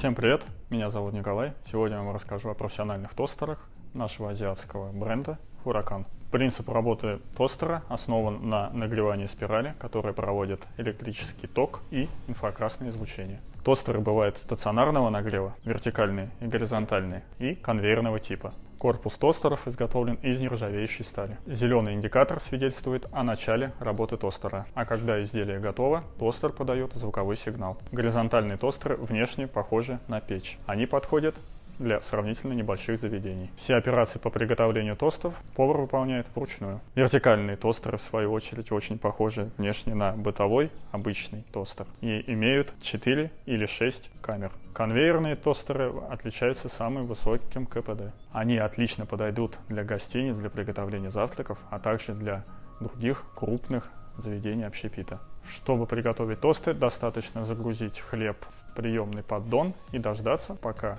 Всем привет, меня зовут Николай. Сегодня я вам расскажу о профессиональных тостерах нашего азиатского бренда Huracan. Принцип работы тостера основан на нагревании спирали, которая проводит электрический ток и инфракрасное излучение. Тостеры бывают стационарного нагрева, вертикальные и горизонтальные, и конвейерного типа. Корпус тостеров изготовлен из нержавеющей стали. Зеленый индикатор свидетельствует о начале работы тостера, а когда изделие готово, тостер подает звуковой сигнал. Горизонтальные тостеры внешне похожи на печь. Они подходят для сравнительно небольших заведений. Все операции по приготовлению тостов повар выполняет вручную. Вертикальные тостеры, в свою очередь, очень похожи внешне на бытовой обычный тостер и имеют 4 или 6 камер. Конвейерные тостеры отличаются самым высоким КПД. Они отлично подойдут для гостиниц, для приготовления завтраков, а также для других крупных заведений общепита. Чтобы приготовить тосты, достаточно загрузить хлеб в приемный поддон и дождаться, пока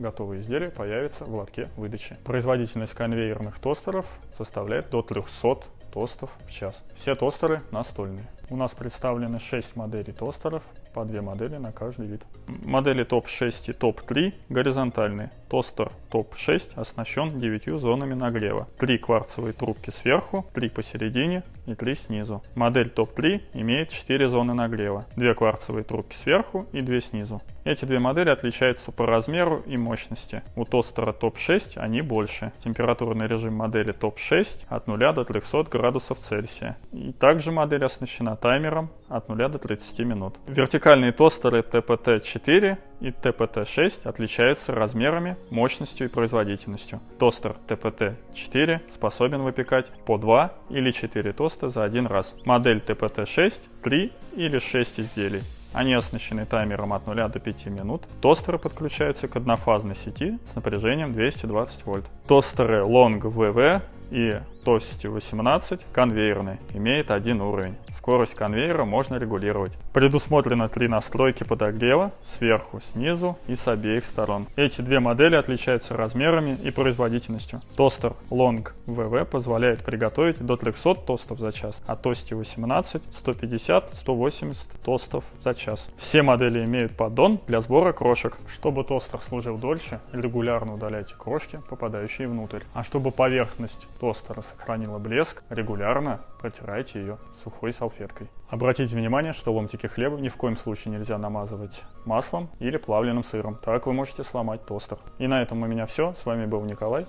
готовое изделие появится в лотке выдачи. Производительность конвейерных тостеров составляет до 300 тостов в час. Все тостеры настольные. У нас представлены 6 моделей тостеров, по 2 модели на каждый вид. Модели топ-6 и топ-3 горизонтальные. Тостер топ-6 оснащен 9 зонами нагрева. 3 кварцевые трубки сверху, 3 посередине и 3 снизу. Модель топ-3 имеет 4 зоны нагрева. 2 кварцевые трубки сверху и 2 снизу. Эти две модели отличаются по размеру и мощности. У тостера топ-6 они больше. Температурный режим модели топ-6 от 0 до 300 градусов Цельсия. И также модель оснащена таймером от 0 до 30 минут. Вертикальные тостеры TPT-4 и TPT-6 отличаются размерами, мощностью и производительностью. Тостер TPT-4 способен выпекать по 2 или 4 тоста за один раз. Модель TPT-6 – 3 или 6 изделий. Они оснащены таймером от 0 до 5 минут. Тостеры подключаются к однофазной сети с напряжением 220 вольт. Тостеры Long VV и Tosti 18 конвейерный, имеет один уровень. Скорость конвейера можно регулировать. Предусмотрено три настройки подогрева сверху, снизу и с обеих сторон. Эти две модели отличаются размерами и производительностью. Тостер Long VV позволяет приготовить до 300 тостов за час, а Tosti 18 150-180 тостов за час. Все модели имеют поддон для сбора крошек. Чтобы тостер служил дольше, регулярно удаляйте крошки, попадающие внутрь. А чтобы поверхность тостера сохранила блеск, регулярно протирайте ее сухой салфеткой. Обратите внимание, что ломтики хлеба ни в коем случае нельзя намазывать маслом или плавленым сыром. Так вы можете сломать тостер. И на этом у меня все. С вами был Николай.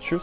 Чус!